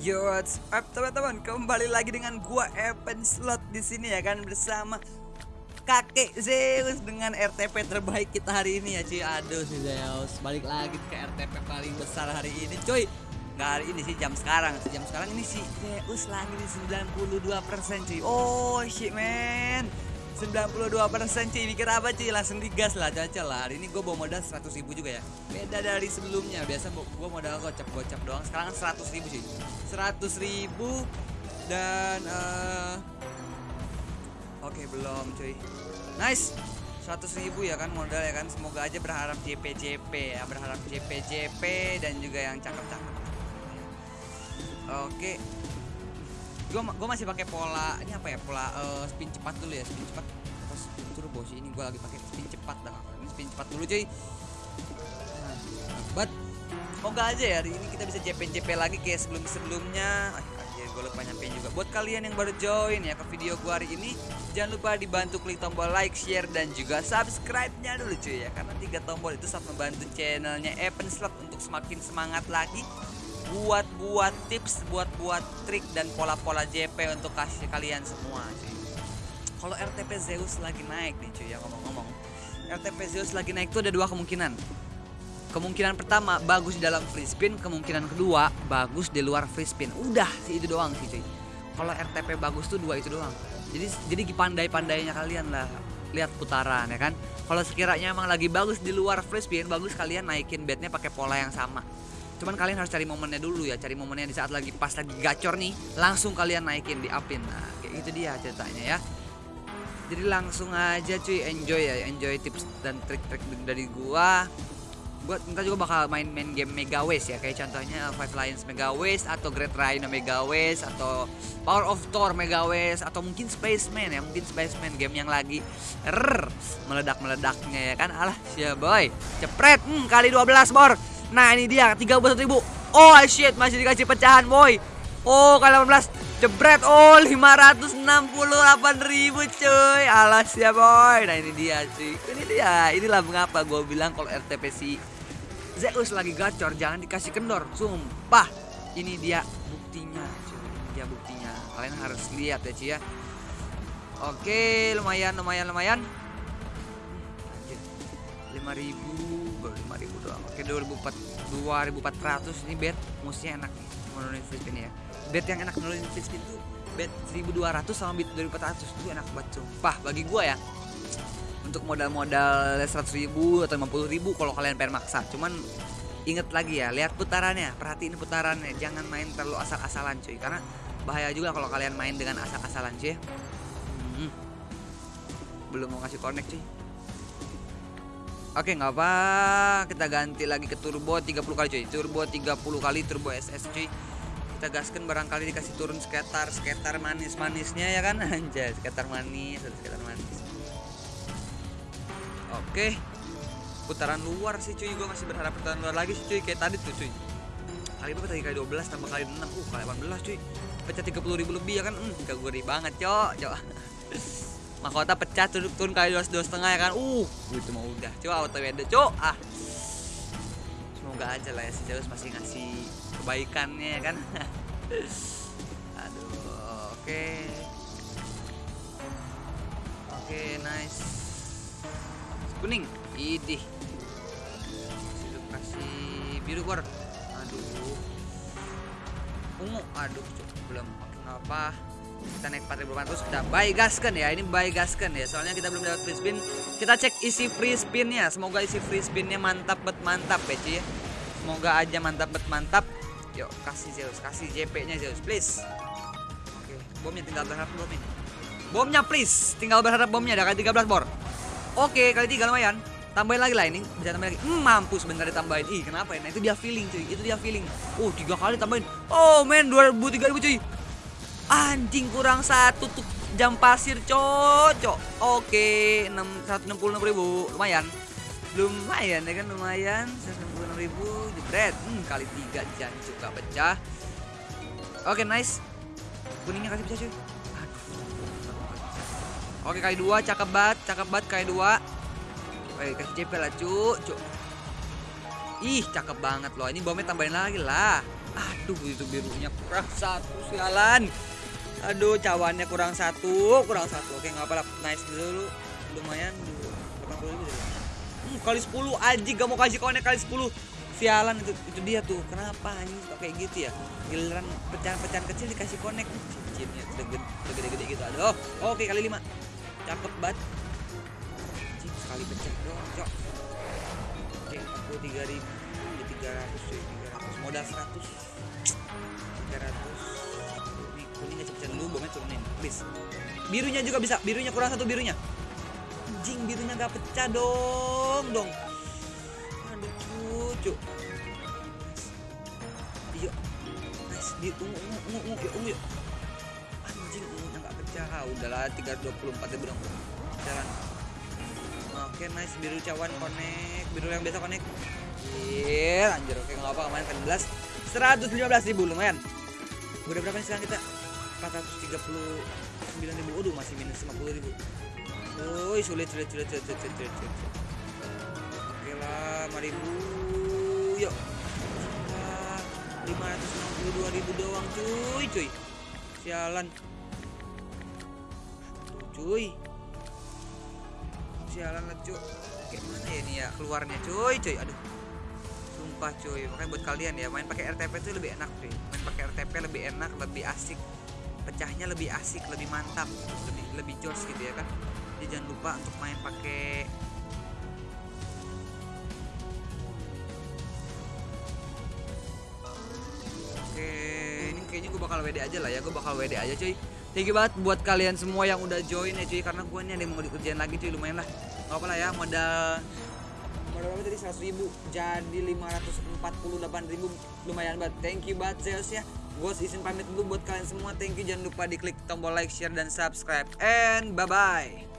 Yo, what's up teman-teman? Kembali lagi dengan gua Evan Slot di sini ya kan bersama kakek Zeus dengan RTP terbaik kita hari ini ya cuy. Aduh si Zeus, balik lagi ke RTP paling besar hari ini cuy. Nggak hari ini sih jam sekarang, jam sekarang ini si Zeus lagi di 92% cuy. Oh shit man. 92% cuy mikir apa cuy langsung digas lah caca lah. Hari ini gue bawa modal 100 ribu juga ya. Beda dari sebelumnya. Biasa gue modal gocap-gocap doang. Sekarang 100 ribu cuy 100 ribu dan uh, oke belum cuy. Nice. 100 ribu ya kan modal ya kan. Semoga aja berharap JP JP ya. Berharap JP JP dan juga yang cakep-cakep. Oke gue gue masih pakai pola ini apa ya pola uh, spin cepat dulu ya spin cepat. Terus turbo sih ini gue lagi pakai spin cepat dah ini spin cepat dulu cuy. Nah, but semoga aja ya hari ini kita bisa JP JP lagi kayak sebelum sebelumnya aja gue lupa nyampein juga. Buat kalian yang baru join ya ke video gue hari ini jangan lupa dibantu klik tombol like share dan juga subscribe nya dulu cuy ya. Karena tiga tombol itu sangat membantu channelnya Evan Slot untuk semakin semangat lagi buat buat tips buat buat trik dan pola-pola JP untuk kasih kalian semua cuy. Kalau RTP Zeus lagi naik nih cuy ya ngomong-ngomong. RTP Zeus lagi naik tuh ada dua kemungkinan. Kemungkinan pertama bagus di dalam free spin. Kemungkinan kedua bagus di luar free spin. Udah sih itu doang sih cuy. Kalau RTP bagus tuh dua itu doang. Jadi jadi pandai-pandainya kalian lah. Lihat putaran ya kan? Kalau sekiranya emang lagi bagus di luar free spin bagus kalian naikin bednya pakai pola yang sama cuman kalian harus cari momennya dulu ya cari momennya di saat lagi pas lagi gacor nih langsung kalian naikin di upin nah kayak gitu dia ceritanya ya. Jadi langsung aja cuy enjoy ya enjoy tips dan trik-trik dari gua. Buat kita juga bakal main-main game Mega Waste ya kayak contohnya Five Lions Mega Waste atau Great Rhino Mega Waste atau Power of Thor Mega Waste atau mungkin Spaceman ya mungkin Spaceman game yang lagi meledak-meledaknya ya kan. Alah siap boy cepret. Hmm, kali 12 bor Nah ini dia 31 ribu. Oh shit masih dikasih pecahan boy. Oh kali 18 Jebret. Oh 568 ribu cuy. Alas ya boy. Nah ini dia cuy. Ini dia. Inilah mengapa gue bilang kalau RTP si Zeus lagi gacor Jangan dikasih kendor. Sumpah. Ini dia buktinya cuy. Ini dia buktinya. Kalian harus lihat ya cuy ya. Oke lumayan lumayan lumayan 5000 baru 5000 doang. Oke 2400 2400 ini bet musiknya enak nih menurunin spin ya. Bet yang enak menurunin spin tuh bet 1200 sama bet 2400 itu enak banget sumpah. Bagi gua ya untuk modal-modal 100 ribu atau 50 ribu kalau kalian pengen maksa. Cuman inget lagi ya lihat putarannya. Perhatiin putarannya. Jangan main terlalu asal-asalan cuy. Karena bahaya juga kalau kalian main dengan asal-asalan cuy. Hmm. belum mau kasih connect cuy Oke nggak apa kita ganti lagi ke turbo 30 kali cuy. Turbo 30 kali turbo SS cuy. Kita gaskan barangkali dikasih turun skater skater manis-manisnya ya kan? Anjay skater manis skater manis. Oke. Putaran luar sih cuy. Gue masih berharap putaran luar lagi sih cuy. Kayak tadi tuh cuy. Kali berapa tadi? Kali 12 tambah kali 6 uh kali 18 cuy. Pecah 30 ribu lebih ya kan? Hmm gurih banget cok. Cok mahkota pecah turun, turun kali dua dua setengah ya kan? Uh itu mau udah. Coba auto wede cok ah. Semoga aja lah ya si Zeus masih ngasih kebaikannya ya kan? Aduh oke. Okay. oke okay, nice. Kuning. Idih. Kasih kasih biru kor. Aduh. Ungu. Aduh cok belum. Apa kita naik 4500 kita buy gaskan ya. Ini buy gaskan ya. Soalnya kita belum dapat free spin. Kita cek isi free spinnya. Semoga isi free spinnya mantap bet mantap ya cuy semoga aja mantap bet mantap. Yuk kasih Zeus kasih JP nya Zeus please. Oke bomnya tinggal berharap bom ini. Bomnya please. Tinggal berharap bomnya ada kali 13 bor. Oke kali 3 lumayan. Tambahin lagi lah ini. Bisa tambahin lagi. Hmm, mampus bentar ditambahin. Ih kenapa ya? Nah itu dia feeling cuy. Itu dia feeling. Oh tiga kali tambahin. Oh men 2000 3000 cuy Anjing kurang satu tuh jam pasir cocok. Oke, enam satu enam puluh enam ribu lumayan. Lumayan ya kan lumayan satu enam puluh enam ribu jebret. Hmm, kali tiga jangan juga pecah. Oke nice. Kuningnya kasih pecah cuy. Oke kali dua cakep banget, cakep banget kali dua. Oke kasih JP lah cu, cu. Ih cakep banget loh. Ini bomnya tambahin lagi lah. aduh itu birunya kurang satu sialan aduh cawannya kurang satu kurang satu. Oke nggak apa-apa. Nice dulu lumayan dulu. 80 ribu dulu. Hmm, kali 10 aji gak mau kasih konek kali 10 sialan itu itu dia tuh. Kenapa anjing suka kayak gitu ya? Giliran pecahan-pecahan kecil dikasih konek. Cincinnya udah gede- gede-gede gitu. Aduh oke kali 5 cakep banget. Anjing, sekali pecah doang cok. Oke aku 3000 ya 300 cuy 300 modal 100 300 ini kuning aja pecah dulu bomnya turunin. Please. Birunya juga bisa. Birunya kurang satu birunya. Anjing birunya gak pecah dong dong. Aduh cucu. Iya. Nice. Di ungu ungu ungu ungu yuk ungu yuk anjing ungunya gak pecah. Ah, udahlah 324 ribu dong jalan. Oke nice. Biru cawan connect. Biru yang biasa connect. Iya anjir. Oke nggak apa kemarin kan 11 115 ribu lumayan. Udah berapa nih sekarang kita 439 ribu. Waduh masih minus 50 ribu. Woi sulit sulit sulit sulit sulit sulit, sulit, sulit. Oke lah 5 ribu. Yuk. Lah, 562 ribu doang cuy cuy. Sialan. Tuh, Cuy. Sialan lah cuy. Kayak mana ya ini ya keluarnya cuy cuy? Aduh. Sumpah cuy. Makanya buat kalian ya Main pakai RTP itu lebih enak cuy. Main pakai RTP lebih enak Lebih asik Pecahnya lebih asik Lebih mantap Lebih lebih jos gitu ya kan. Jadi jangan lupa untuk main pakai Oke, ini kayaknya gue bakal WD aja lah ya, gue bakal WD aja cuy. Thank you banget buat kalian semua yang udah join ya cuy, karena gue nih ada yang mau dikerjain lagi cuy, lumayan lah. Gak apa lah ya, modal modal tadi? 100 ribu. Jadi 548 ribu lumayan banget. Thank you banget Zeus ya gue izin pamit dulu buat kalian semua. Thank you. Jangan lupa diklik tombol like share dan subscribe. And bye bye